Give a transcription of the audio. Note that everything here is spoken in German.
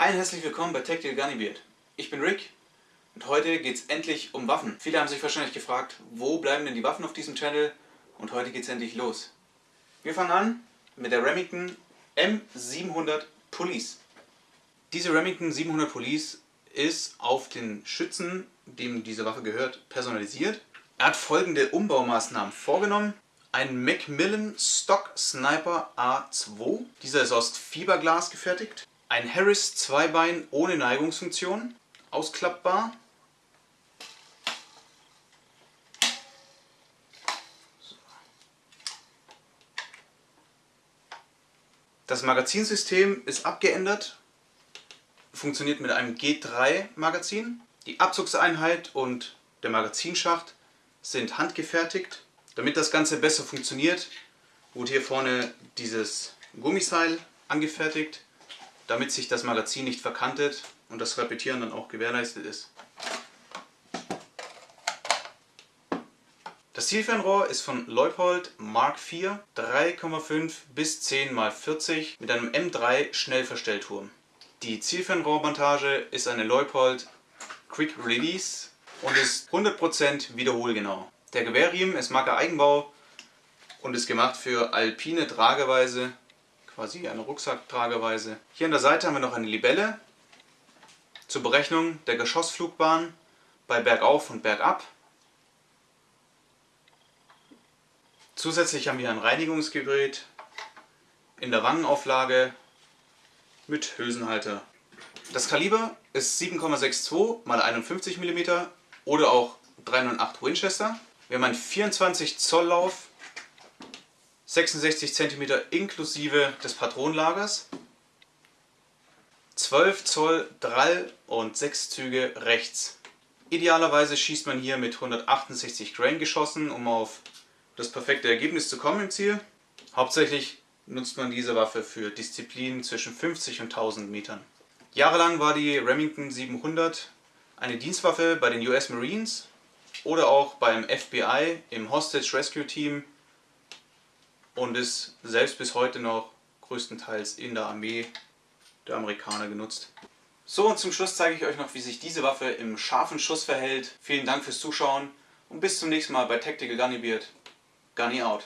Hi und herzlich willkommen bei Tactical Gunnybeard. Ich bin Rick und heute geht es endlich um Waffen. Viele haben sich wahrscheinlich gefragt, wo bleiben denn die Waffen auf diesem Channel und heute geht es endlich los. Wir fangen an mit der Remington M700 Police. Diese Remington 700 Police ist auf den Schützen, dem diese Waffe gehört, personalisiert. Er hat folgende Umbaumaßnahmen vorgenommen. Ein Macmillan Stock Sniper A2. Dieser ist aus Fiberglas gefertigt. Ein Harris Zweibein ohne Neigungsfunktion, ausklappbar. Das Magazinsystem ist abgeändert, funktioniert mit einem G3 Magazin. Die Abzugseinheit und der Magazinschacht sind handgefertigt. Damit das Ganze besser funktioniert, wurde hier vorne dieses Gummiseil angefertigt damit sich das Magazin nicht verkantet und das Repetieren dann auch gewährleistet ist. Das Zielfernrohr ist von Leupold Mark IV 3,5 bis 10 x 40 mit einem M3 Schnellverstellturm. Die Zielfernrohrmontage ist eine Leupold Quick Release und ist 100% wiederholgenau. Der Gewehrriemen ist Marke Eigenbau und ist gemacht für alpine Trageweise quasi eine Rucksacktrageweise. Hier an der Seite haben wir noch eine Libelle zur Berechnung der Geschossflugbahn bei Bergauf und Bergab. Zusätzlich haben wir ein Reinigungsgerät in der Wangenauflage mit Hülsenhalter. Das Kaliber ist 7,62 x 51 mm oder auch 308 Winchester. Wir haben einen 24 Zoll Lauf 66 cm inklusive des Patronenlagers, 12 Zoll Drall und 6 Züge rechts. Idealerweise schießt man hier mit 168 Grain geschossen, um auf das perfekte Ergebnis zu kommen im Ziel. Hauptsächlich nutzt man diese Waffe für Disziplinen zwischen 50 und 1000 Metern. Jahrelang war die Remington 700 eine Dienstwaffe bei den US Marines oder auch beim FBI im Hostage Rescue Team und ist selbst bis heute noch größtenteils in der Armee der Amerikaner genutzt. So und zum Schluss zeige ich euch noch, wie sich diese Waffe im scharfen Schuss verhält. Vielen Dank fürs Zuschauen und bis zum nächsten Mal bei Tactical Gunny Beard. Gunny out.